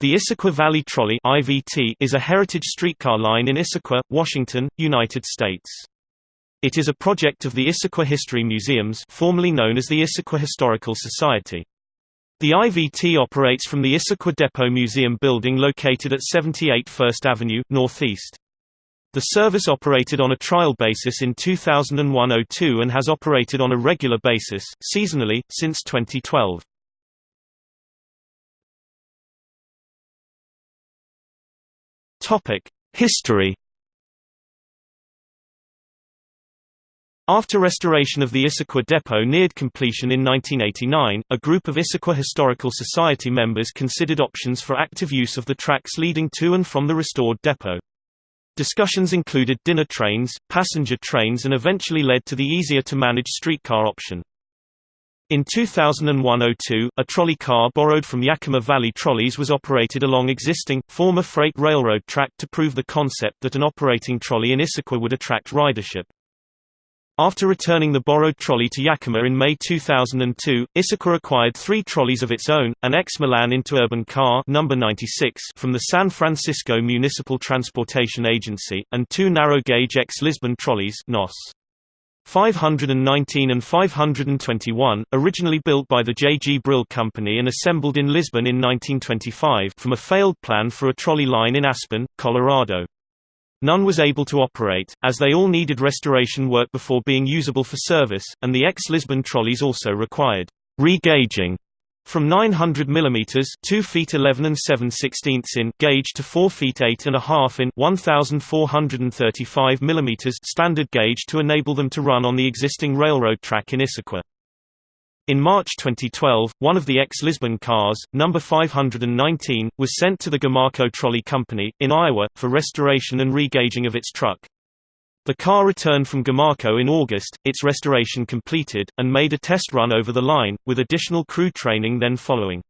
The Issaquah Valley Trolley (IVT) is a heritage streetcar line in Issaquah, Washington, United States. It is a project of the Issaquah History Museums, formerly known as the Issaquah Historical Society. The IVT operates from the Issaquah Depot Museum building located at 78 First Avenue, Northeast. The service operated on a trial basis in 2001–02 and has operated on a regular basis, seasonally, since 2012. History After restoration of the Issaquah Depot neared completion in 1989, a group of Issaquah Historical Society members considered options for active use of the tracks leading to and from the restored depot. Discussions included dinner trains, passenger trains and eventually led to the easier-to-manage streetcar option. In 2001–02, a trolley car borrowed from Yakima Valley Trolleys was operated along existing, former freight railroad track to prove the concept that an operating trolley in Issaquah would attract ridership. After returning the borrowed trolley to Yakima in May 2002, Issaquah acquired three trolleys of its own, an ex-Milan Interurban car number 96 from the San Francisco Municipal Transportation Agency, and two narrow-gauge ex-Lisbon trolleys NOS. 519 and 521, originally built by the J. G. Brill Company and assembled in Lisbon in 1925 from a failed plan for a trolley line in Aspen, Colorado. None was able to operate, as they all needed restoration work before being usable for service, and the ex-Lisbon trolleys also required re-gauging from 900 mm 2 feet 11 and 7 16 in gauge to 4 feet 8 and a half in 1435 mm standard gauge to enable them to run on the existing railroad track in Issaquah. In March 2012, one of the ex-Lisbon cars, number 519, was sent to the Gomaco Trolley Company, in Iowa, for restoration and regauging of its truck. The car returned from Gomaco in August, its restoration completed, and made a test run over the line, with additional crew training then following.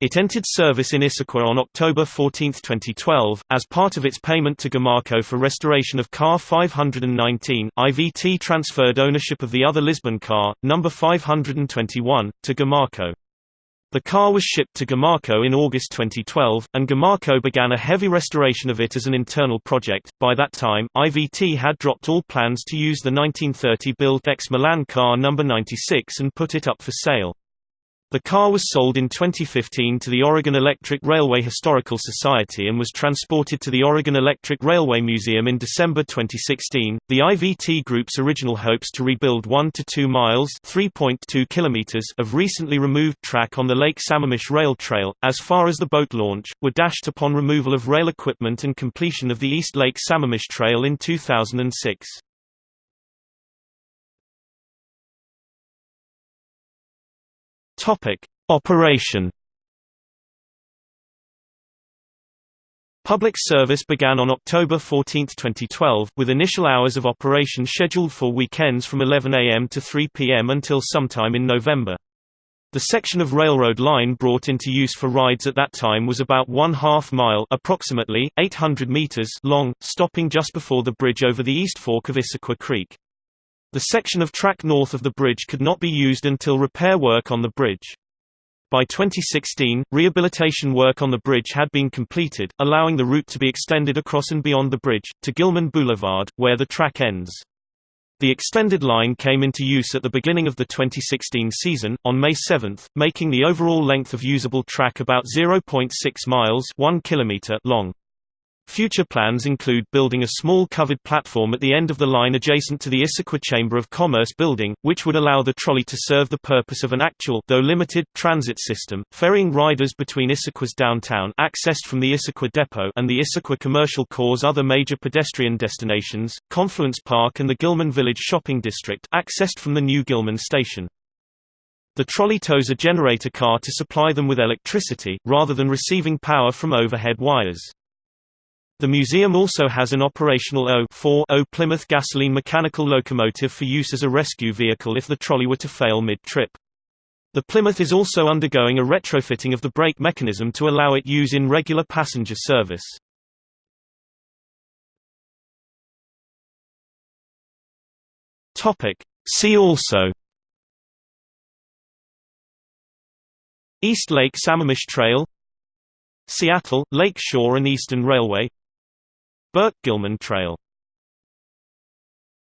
It entered service in Issaquah on October 14, 2012, as part of its payment to Gomaco for restoration of car 519. IVT transferred ownership of the other Lisbon car, number 521, to Gomaco. The car was shipped to Gomaco in August 2012, and Gomaco began a heavy restoration of it as an internal project. By that time, IVT had dropped all plans to use the 1930-built ex-Milan car number 96 and put it up for sale. The car was sold in 2015 to the Oregon Electric Railway Historical Society and was transported to the Oregon Electric Railway Museum in December 2016. The IVT Group's original hopes to rebuild 1 to 2 miles (3.2 kilometers) of recently removed track on the Lake Sammamish Rail Trail, as far as the boat launch, were dashed upon removal of rail equipment and completion of the East Lake Sammamish Trail in 2006. Topic: Operation. Public service began on October 14, 2012, with initial hours of operation scheduled for weekends from 11 a.m. to 3 p.m. until sometime in November. The section of railroad line brought into use for rides at that time was about one half mile approximately, 800 meters long, stopping just before the bridge over the East Fork of Issaquah Creek. The section of track north of the bridge could not be used until repair work on the bridge. By 2016, rehabilitation work on the bridge had been completed, allowing the route to be extended across and beyond the bridge, to Gilman Boulevard, where the track ends. The extended line came into use at the beginning of the 2016 season, on May 7, making the overall length of usable track about 0.6 miles 1 kilometer long. Future plans include building a small covered platform at the end of the line adjacent to the Issaquah Chamber of Commerce building, which would allow the trolley to serve the purpose of an actual though limited, transit system, ferrying riders between Issaquah's downtown accessed from the Issaquah Depot and the Issaquah Commercial Core's other major pedestrian destinations, Confluence Park and the Gilman Village Shopping District accessed from the new Gilman Station. The trolley tows a generator car to supply them with electricity, rather than receiving power from overhead wires. The museum also has an operational O-4 Plymouth gasoline mechanical locomotive for use as a rescue vehicle if the trolley were to fail mid-trip. The Plymouth is also undergoing a retrofitting of the brake mechanism to allow it use in regular passenger service. See also East Lake Sammamish Trail Seattle, Lake Shore and Eastern Railway Burke-Gilman Trail